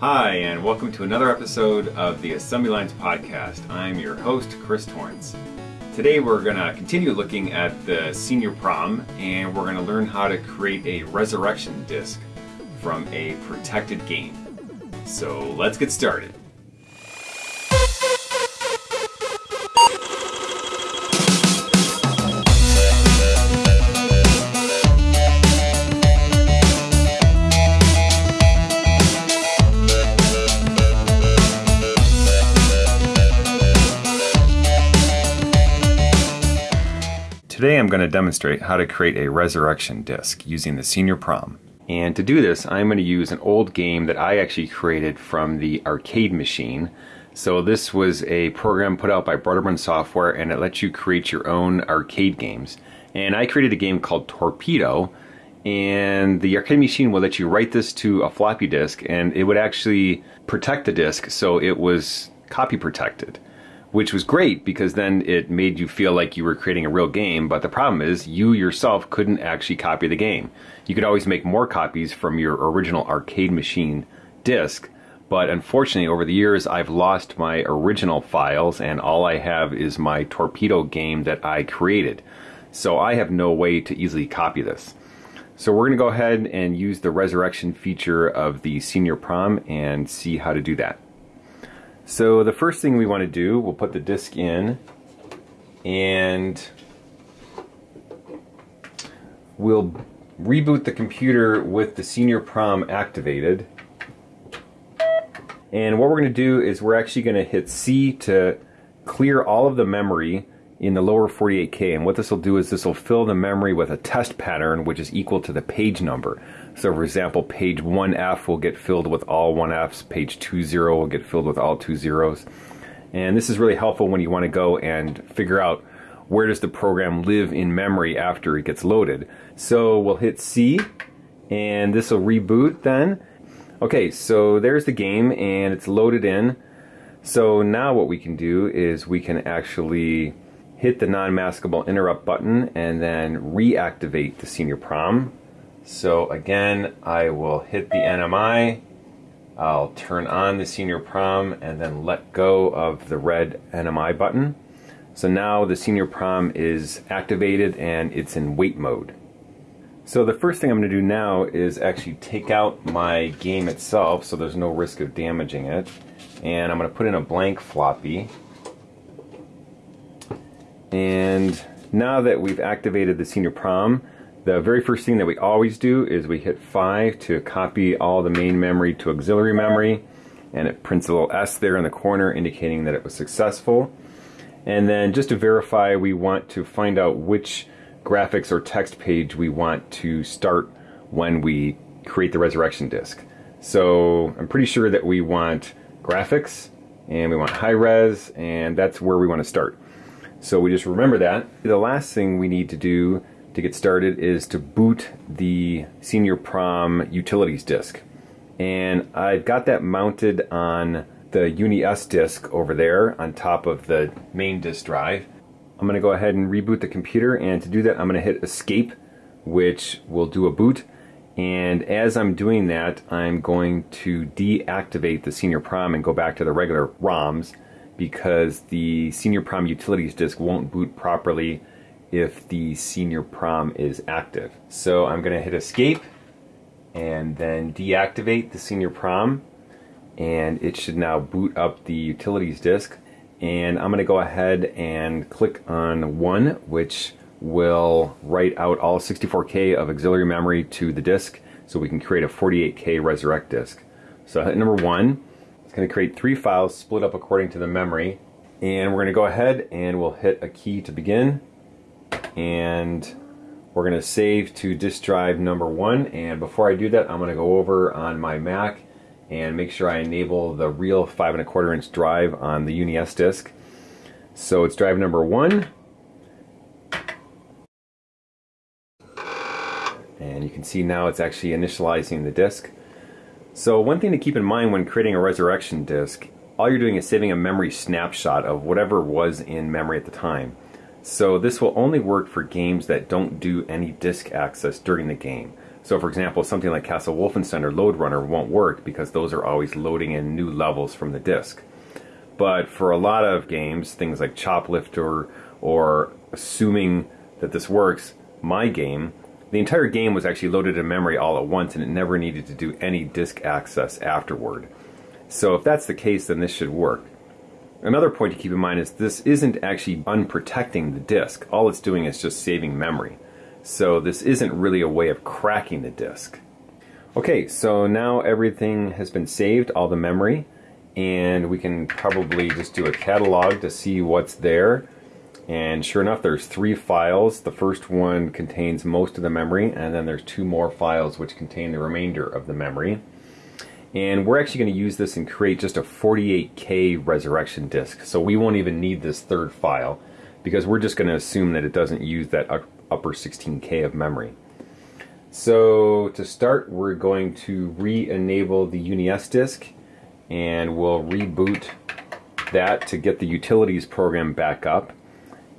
Hi, and welcome to another episode of the Assembly Lines Podcast. I'm your host, Chris Torrence. Today we're going to continue looking at the senior prom, and we're going to learn how to create a resurrection disc from a protected game. So let's get started. Today I'm going to demonstrate how to create a resurrection disc using the Senior Prom. And to do this, I'm going to use an old game that I actually created from the arcade machine. So this was a program put out by Broderbund Software and it lets you create your own arcade games. And I created a game called Torpedo and the arcade machine will let you write this to a floppy disk and it would actually protect the disk so it was copy protected which was great because then it made you feel like you were creating a real game. But the problem is, you yourself couldn't actually copy the game. You could always make more copies from your original arcade machine disc. But unfortunately, over the years, I've lost my original files, and all I have is my torpedo game that I created. So I have no way to easily copy this. So we're going to go ahead and use the resurrection feature of the senior prom and see how to do that. So the first thing we want to do, we'll put the disk in and we'll reboot the computer with the senior prom activated. And what we're going to do is we're actually going to hit C to clear all of the memory in the lower 48K. And what this will do is this will fill the memory with a test pattern which is equal to the page number. So for example, page 1F will get filled with all 1Fs, page 20 will get filled with all two zeros. And this is really helpful when you want to go and figure out where does the program live in memory after it gets loaded. So we'll hit C and this will reboot then. Okay, so there's the game and it's loaded in. So now what we can do is we can actually hit the non-maskable interrupt button and then reactivate the senior prom. So again, I will hit the NMI, I'll turn on the senior prom and then let go of the red NMI button. So now the senior prom is activated and it's in wait mode. So the first thing I'm going to do now is actually take out my game itself so there's no risk of damaging it. And I'm going to put in a blank floppy. And now that we've activated the senior prom, the very first thing that we always do is we hit 5 to copy all the main memory to auxiliary memory and it prints a little S there in the corner indicating that it was successful. And then just to verify we want to find out which graphics or text page we want to start when we create the resurrection disk. So I'm pretty sure that we want graphics and we want high res and that's where we want to start. So we just remember that. The last thing we need to do to get started is to boot the Senior Prom utilities disk. And I've got that mounted on the Uni S disk over there on top of the main disk drive. I'm going to go ahead and reboot the computer and to do that I'm going to hit escape which will do a boot and as I'm doing that I'm going to deactivate the Senior Prom and go back to the regular ROMs because the Senior Prom utilities disk won't boot properly if the Senior Prom is active. So I'm going to hit escape and then deactivate the Senior Prom and it should now boot up the utilities disk and I'm going to go ahead and click on 1 which will write out all 64K of auxiliary memory to the disk so we can create a 48K resurrect disk. So hit number 1 it's going to create three files split up according to the memory. And we're going to go ahead and we'll hit a key to begin. And we're going to save to disk drive number one. And before I do that, I'm going to go over on my Mac and make sure I enable the real five and a quarter inch drive on the UniS disk. So it's drive number one. And you can see now it's actually initializing the disk. So one thing to keep in mind when creating a resurrection disk, all you're doing is saving a memory snapshot of whatever was in memory at the time. So this will only work for games that don't do any disk access during the game. So for example, something like Castle Wolfenstein or Lode Runner won't work because those are always loading in new levels from the disk. But for a lot of games, things like Choplifter or assuming that this works, my game, the entire game was actually loaded in memory all at once and it never needed to do any disk access afterward. So if that's the case, then this should work. Another point to keep in mind is this isn't actually unprotecting the disk. All it's doing is just saving memory. So this isn't really a way of cracking the disk. Okay, so now everything has been saved, all the memory, and we can probably just do a catalog to see what's there. And sure enough, there's three files. The first one contains most of the memory, and then there's two more files which contain the remainder of the memory. And we're actually going to use this and create just a 48K resurrection disk. So we won't even need this third file because we're just going to assume that it doesn't use that upper 16K of memory. So to start, we're going to re-enable the UniS disk and we'll reboot that to get the utilities program back up.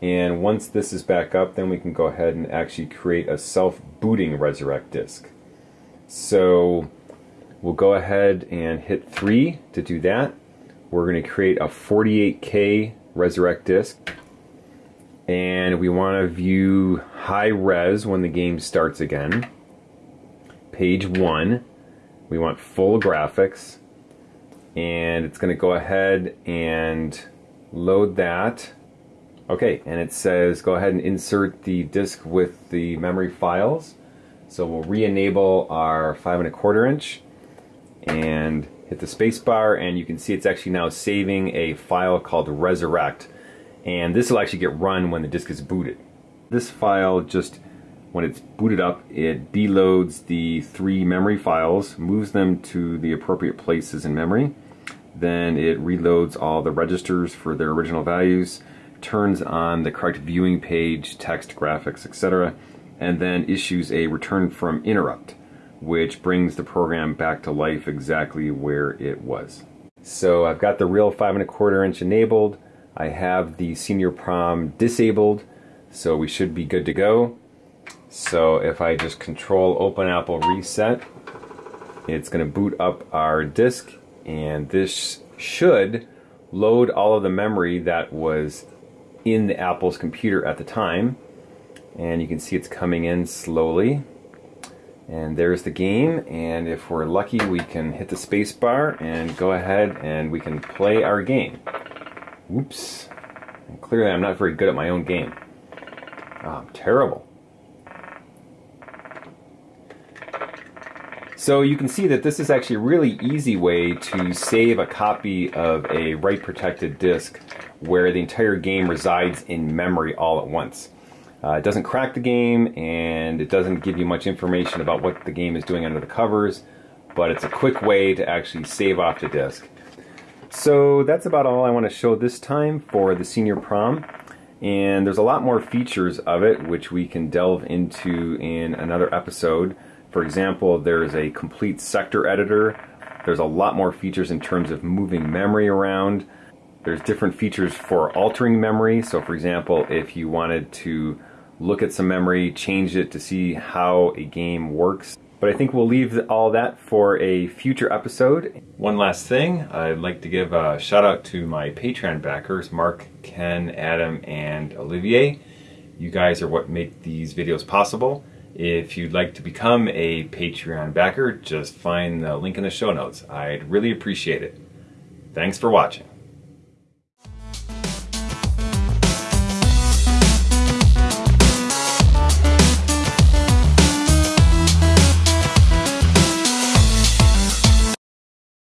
And once this is back up, then we can go ahead and actually create a self-booting resurrect disk. So we'll go ahead and hit 3 to do that. We're going to create a 48K resurrect disk. And we want to view high res when the game starts again. Page 1. We want full graphics. And it's going to go ahead and load that. Okay, and it says go ahead and insert the disk with the memory files. So we'll re-enable our five and a quarter inch and hit the spacebar and you can see it's actually now saving a file called resurrect and this will actually get run when the disk is booted. This file just when it's booted up it deloads the three memory files moves them to the appropriate places in memory then it reloads all the registers for their original values turns on the correct viewing page text graphics etc and then issues a return from interrupt which brings the program back to life exactly where it was. So I've got the real five and a quarter inch enabled. I have the senior prom disabled, so we should be good to go. So if I just control open Apple reset, it's going to boot up our disk and this should load all of the memory that was in the Apple's computer at the time. And you can see it's coming in slowly. And there's the game, and if we're lucky, we can hit the space bar and go ahead and we can play our game. Oops. And clearly I'm not very good at my own game. Oh, I'm terrible. So you can see that this is actually a really easy way to save a copy of a write protected disk where the entire game resides in memory all at once. Uh, it doesn't crack the game and it doesn't give you much information about what the game is doing under the covers, but it's a quick way to actually save off the disk. So that's about all I want to show this time for the Senior Prom. And there's a lot more features of it which we can delve into in another episode. For example, there's a complete sector editor. There's a lot more features in terms of moving memory around. There's different features for altering memory. So for example, if you wanted to look at some memory, change it to see how a game works. But I think we'll leave all that for a future episode. One last thing, I'd like to give a shout out to my Patreon backers, Mark, Ken, Adam, and Olivier. You guys are what make these videos possible. If you'd like to become a Patreon backer, just find the link in the show notes. I'd really appreciate it. Thanks for watching.